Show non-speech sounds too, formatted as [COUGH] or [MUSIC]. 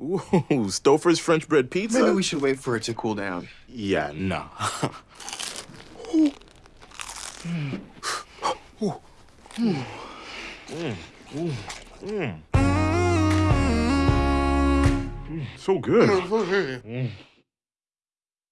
Ooh, Stouffer's French bread pizza? Maybe we should wait for it to cool down. Yeah, nah. [LAUGHS] Mm, mm, mm. So good. [LAUGHS]